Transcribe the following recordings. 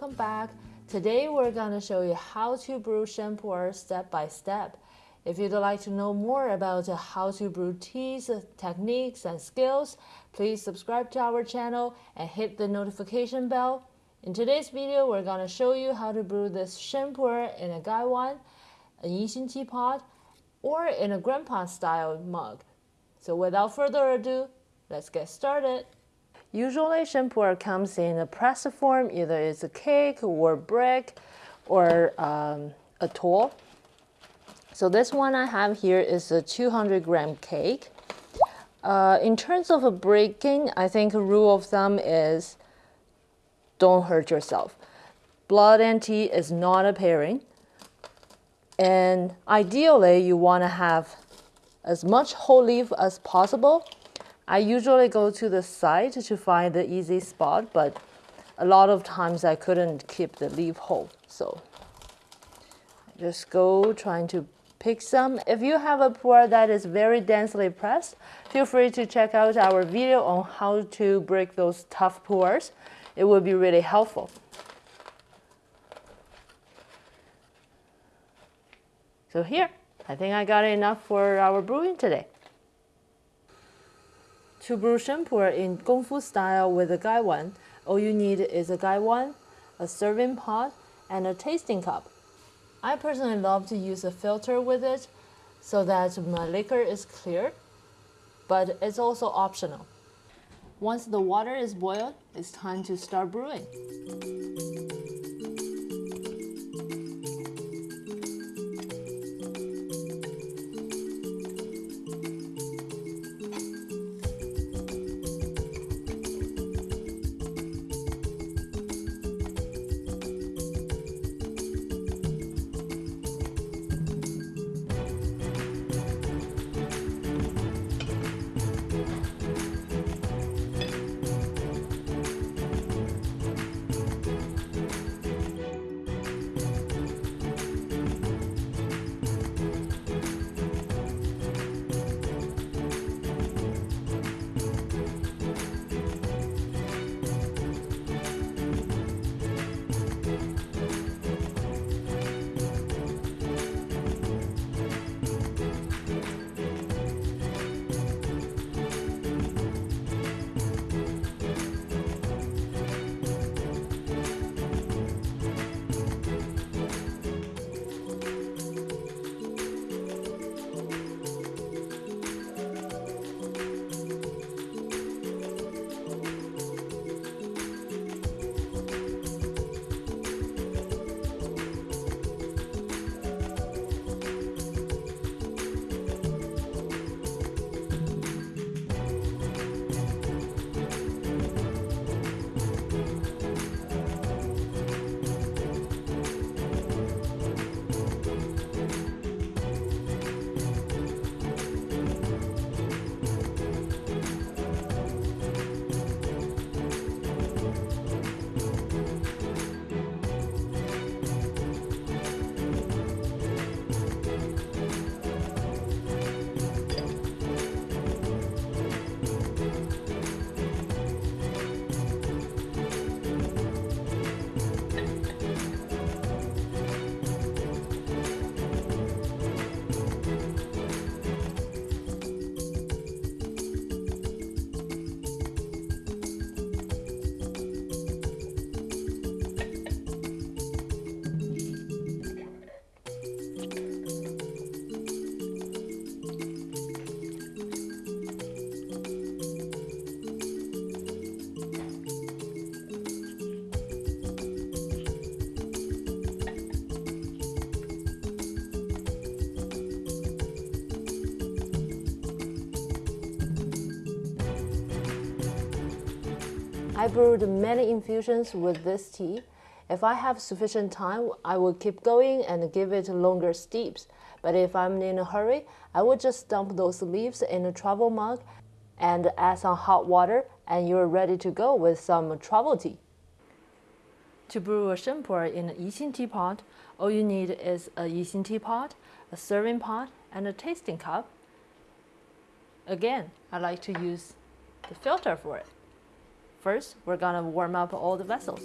welcome back. Today we're gonna show you how to brew sheng pu'er step by step. If you'd like to know more about how to brew teas, techniques, and skills, please subscribe to our channel and hit the notification bell. In today's video, we're gonna show you how to brew this sheng pu'er in a gaiwan, a Yixing teapot, or in a grandpa style mug. So without further ado, let's get started. Usually sheng pu'er comes in a pressed form, either it's a cake or brick or um, a toll. So this one I have here is a 200 gram cake. Uh, in terms of a breaking, I think a rule of thumb is don't hurt yourself. Blood and tea is not a pairing. And ideally, you want to have as much whole leaf as possible. I usually go to the side to find the easy spot, but a lot of times I couldn't keep the leaf whole. So just go trying to pick some. If you have a pour that is very densely pressed, feel free to check out our video on how to break those tough pours. It will be really helpful. So here, I think I got enough for our brewing today. To brew sheng pu'er in Gongfu style with a gaiwan, all you need is a gaiwan, a serving pot, and a tasting cup. I personally love to use a filter with it so that my liquor is clear, but it's also optional. Once the water is boiled, it's time to start brewing. I brewed many infusions with this tea. If I have sufficient time, I will keep going and give it longer steeps. But if I'm in a hurry, I will just dump those leaves in a travel mug and add some hot water and you're ready to go with some travel tea. To brew a sheng pu'er in a Yixing teapot, all you need is a Yixing teapot, a serving pot, and a tasting cup. Again, I like to use the filter for it. First, we're gonna warm up all the vessels.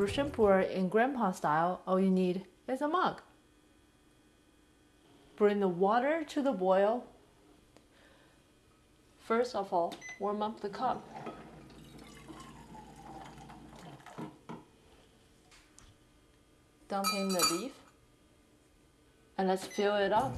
Brew shampoo in grandpa style, all you need is a mug. Bring the water to the boil. First of all, warm up the cup. Dump in the beef. And let's fill it up